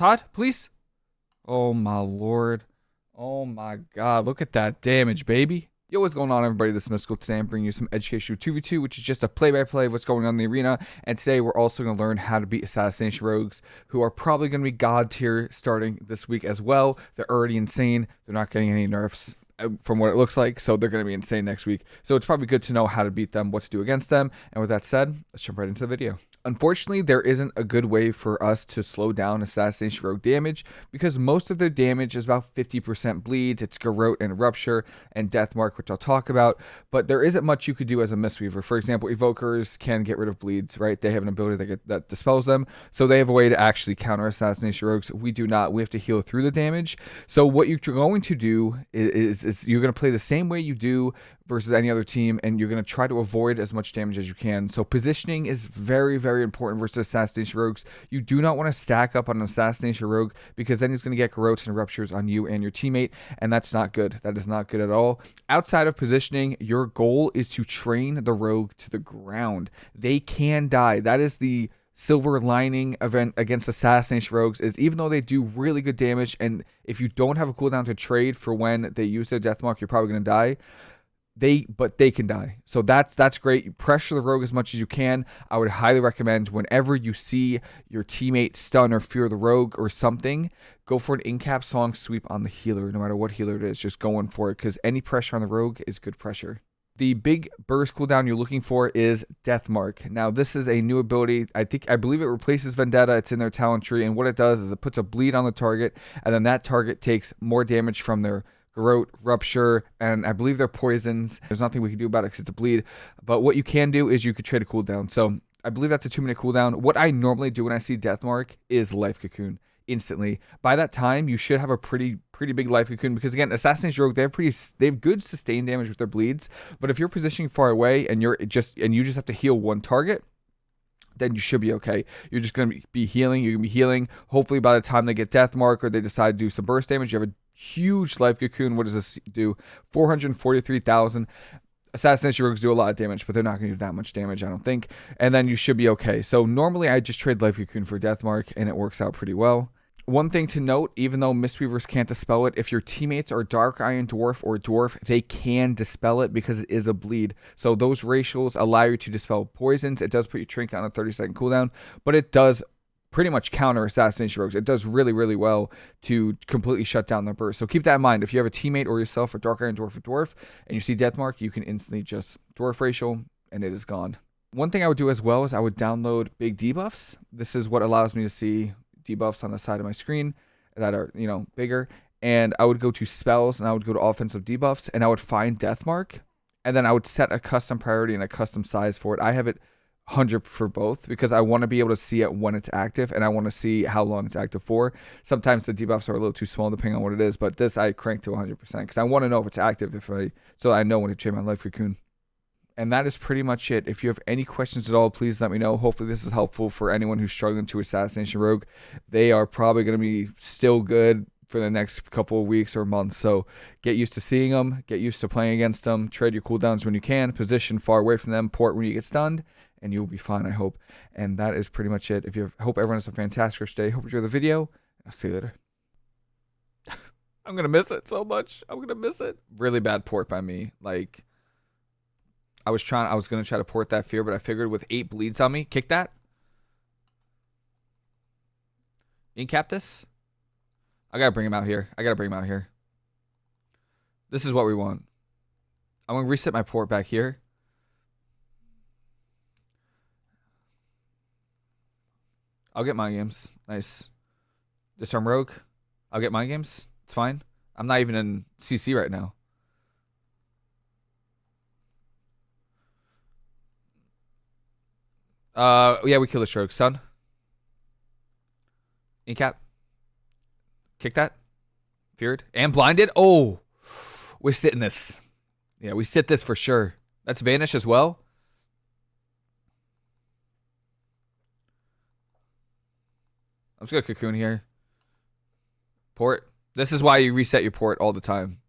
Todd, please. Oh my lord. Oh my god. Look at that damage, baby. Yo, what's going on, everybody? This is Mystical. Today I'm bringing you some educational 2v2, which is just a play-by-play -play of what's going on in the arena. And today we're also going to learn how to beat Assassination Rogues, who are probably going to be god tier starting this week as well. They're already insane. They're not getting any nerfs Uh, from what it looks like, so they're going to be insane next week. So it's probably good to know how to beat them, what to do against them. And with that said, let's jump right into the video. Unfortunately, there isn't a good way for us to slow down Assassination Rogue damage because most of their damage is about 50% bleeds. It's Garrote and Rupture and Deathmark, which I'll talk about, but there isn't much you could do as a Mistweaver. For example, Evokers can get rid of bleeds, right? They have an ability that, get, that dispels them, so they have a way to actually counter Assassination Rogues. We do not. We have to heal through the damage. So what you're going to do is, is, is you're going to play the same way you do versus any other team, and you're going to try to avoid as much damage as you can. So positioning is very, very important versus Assassination Rogues. You do not want to stack up on an Assassination Rogue because then he's going to get Garrotes and Ruptures on you and your teammate, and that's not good. That is not good at all. Outside of positioning, your goal is to train the Rogue to the ground. They can die. That is the silver lining event against assassination rogues is even though they do really good damage and if you don't have a cooldown to trade for when they use their death mark you're probably going to die. They but they can die. So that's that's great. You pressure the rogue as much as you can. I would highly recommend whenever you see your teammate stun or fear the rogue or something go for an in-cap song sweep on the healer no matter what healer it is. Just going for it because any pressure on the rogue is good pressure the big burst cooldown you're looking for is Death Mark. Now, this is a new ability. I think I believe it replaces Vendetta. It's in their talent tree, and what it does is it puts a bleed on the target, and then that target takes more damage from their Garrote, Rupture, and I believe they're poisons. There's nothing we can do about it because it's a bleed. But what you can do is you could trade a cooldown. So I believe that's a two minute cooldown. What I normally do when I see Deathmark is Life Cocoon instantly. By that time, you should have a pretty pretty big life cocoon because again, Assassin's Rogue they have pretty they have good sustained damage with their bleeds. But if you're positioning far away and you're just and you just have to heal one target, then you should be okay. You're just gonna be healing. You're gonna be healing. Hopefully, by the time they get Death Mark or they decide to do some burst damage, you have a huge life cocoon. What does this do? 443,000. Assassination rogues do a lot of damage, but they're not going to do that much damage, I don't think. And then you should be okay. So normally I just trade Life Cocoon for Death Mark, and it works out pretty well. One thing to note, even though Mistweavers can't dispel it, if your teammates are Dark Iron Dwarf or Dwarf, they can dispel it because it is a bleed. So those racials allow you to dispel poisons. It does put your Trinket on a 30 second cooldown, but it does pretty much counter assassination rogues. It does really, really well to completely shut down their burst. So keep that in mind. If you have a teammate or yourself, a Dark Iron Dwarf or Dwarf, and you see Death Mark, you can instantly just Dwarf Racial, and it is gone. One thing I would do as well is I would download big debuffs. This is what allows me to see debuffs on the side of my screen that are, you know, bigger. And I would go to spells and I would go to offensive debuffs and I would find Death Mark. And then I would set a custom priority and a custom size for it. I have it 100 for both because I want to be able to see it when it's active and I want to see how long it's active for. Sometimes the debuffs are a little too small depending on what it is, but this I crank to 100% because I want to know if it's active if I so I know when to change my life cocoon. And that is pretty much it. If you have any questions at all, please let me know. Hopefully, this is helpful for anyone who's struggling to assassination rogue. They are probably going to be still good for the next couple of weeks or months. So get used to seeing them, get used to playing against them, trade your cooldowns when you can, position far away from them, port when you get stunned, and you'll be fine, I hope. And that is pretty much it. If you hope everyone has a fantastic day. Hope you enjoy the video. I'll see you later. I'm gonna miss it so much. I'm gonna miss it. Really bad port by me. Like I was trying I was gonna try to port that fear, but I figured with eight bleeds on me, kick that. Incap this. I gotta bring him out here. I gotta bring him out here. This is what we want. I'm gonna reset my port back here. I'll get my games. Nice. Disarm Rogue. I'll get my games. It's fine. I'm not even in CC right now. Uh, yeah, we kill the stroke. Stun. Incap. Kick that. Feared. And blinded. Oh, we're sitting this. Yeah, we sit this for sure. That's Vanish as well. I'm just gonna cocoon here. Port. This is why you reset your port all the time.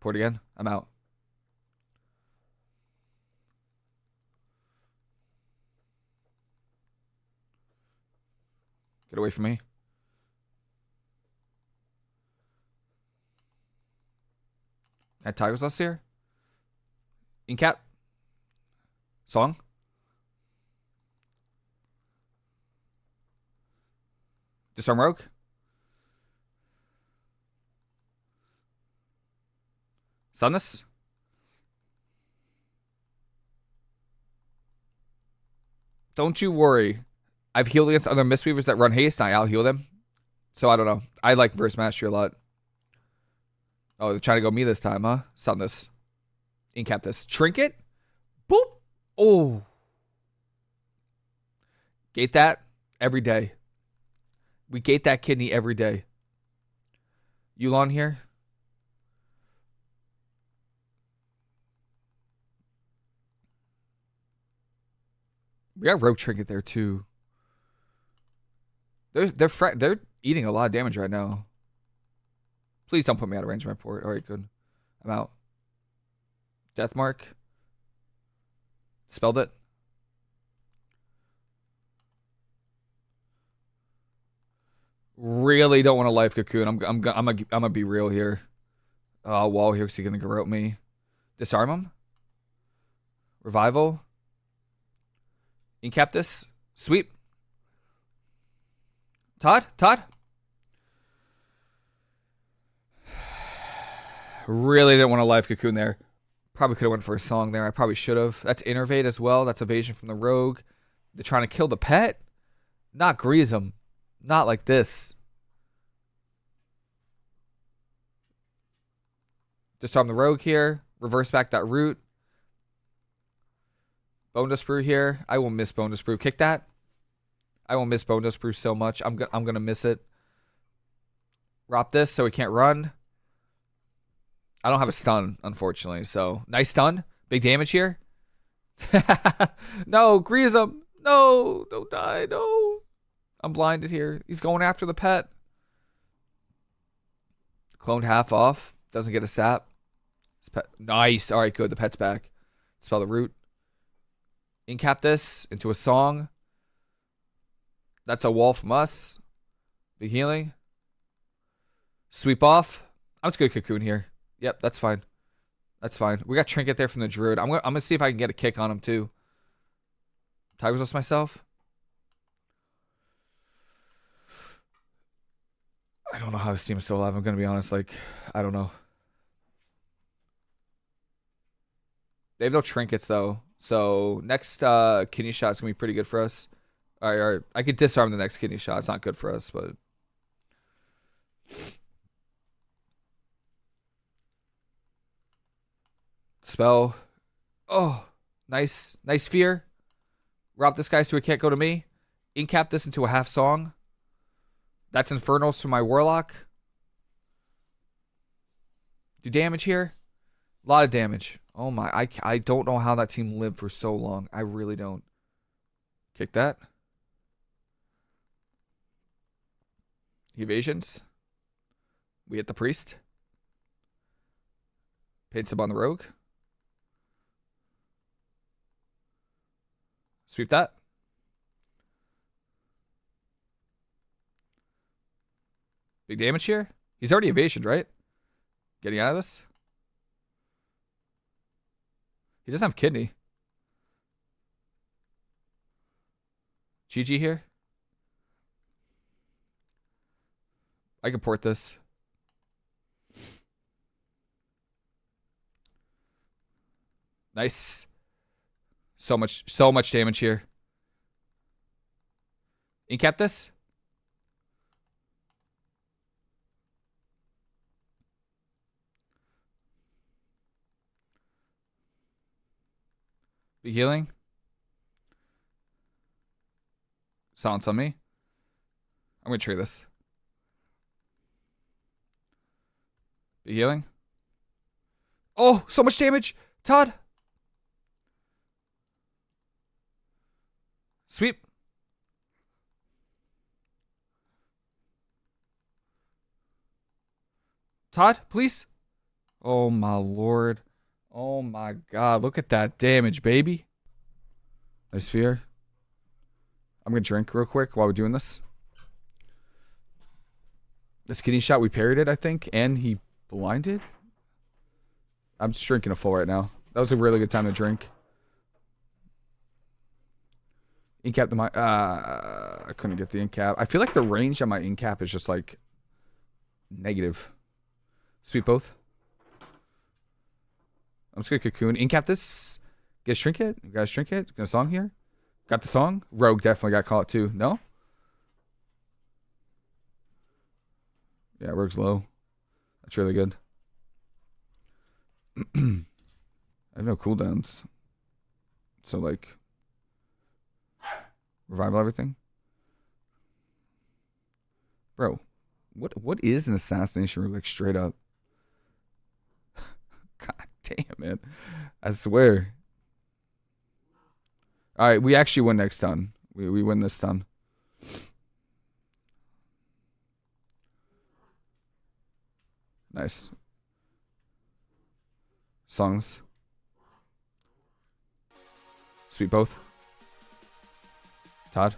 Port again. I'm out. Get away from me. At Tigers last year? Incap? Song? Disarm Rogue? Stunnus? Don't you worry. I've healed against other Mistweavers that run haste, and I out heal them. So I don't know. I like Verse Mastery a lot. Oh, they're trying to go me this time, huh? Stun this. Incap this. Trinket? Boop. Oh. Gate that every day. We gate that kidney every day. Yu'lon here. We got rogue trinket there too. They're they're they're eating a lot of damage right now. Please don't put me out of range of my port. All right, good. I'm out. Death mark. Spelled it. Really don't want a life cocoon. I'm I'm I'm I'm gonna be real here. Uh, wall here because he's gonna garrote me. Disarm him. Revival. Incap this. Sweep. Todd? Todd? Really didn't want a live cocoon there. Probably could have went for a song there. I probably should have. That's Innervate as well. That's evasion from the rogue. They're trying to kill the pet. Not grease them. Not like this. Disarm the rogue here. Reverse back that root. Bone Dust Brew here. I will miss Bone Dust Brew. Kick that. I will miss Dust Brew so much. I'm, go I'm going to miss it. Drop this so he can't run. I don't have a stun, unfortunately. So, nice stun. Big damage here. no, grease him. No, don't die. No. I'm blinded here. He's going after the pet. Cloned half off. Doesn't get a sap. Nice. All right, good. The pet's back. Spell the root incap this into a song. That's a wall from us. Healing. Sweep off. I'm just gonna cocoon here. Yep, that's fine. That's fine. We got trinket there from the druid. I'm gonna I'm gonna see if I can get a kick on him too. Tiger's Lust myself. I don't know how this team is still alive. I'm gonna be honest. Like, I don't know. They have no trinkets though. So next uh, kidney shot is gonna be pretty good for us. All right, all right, I could disarm the next kidney shot. It's not good for us, but spell. Oh, nice, nice fear. Rob this guy so he can't go to me. Incap this into a half song. That's Infernals for my Warlock. Do damage here. A lot of damage. Oh my, I, I don't know how that team lived for so long. I really don't. Kick that. Evasions. We hit the priest. Paints him on the rogue. Sweep that. Big damage here. He's already evasion, right? Getting out of this. He doesn't have kidney. GG here. I can port this. Nice. So much, so much damage here. Incap this? Be healing. Silence on me. I'm gonna trade this. Healing. Oh, so much damage. Todd. Sweep. Todd, please. Oh my lord. Oh my god, look at that damage, baby. Nice fear. I'm gonna drink real quick while we're doing this. This kidney shot, we parried it, I think, and he blinded. I'm just drinking a full right now. That was a really good time to drink. Incap the my uh I couldn't get the incap. I feel like the range on my incap is just like negative. Sweep both. I'm just gonna cocoon. Incap this. Get trinket. You guys trinket. Got a song here. Got the song. Rogue definitely got caught too. No. Yeah, Rogue's low. That's really good. I have no cooldowns. So like revival everything. Bro, what what is an assassination rogue like straight up? God damn it. I swear. Alright, we actually win next turn. We we win this turn. Nice. Songs. Sweet both. Todd.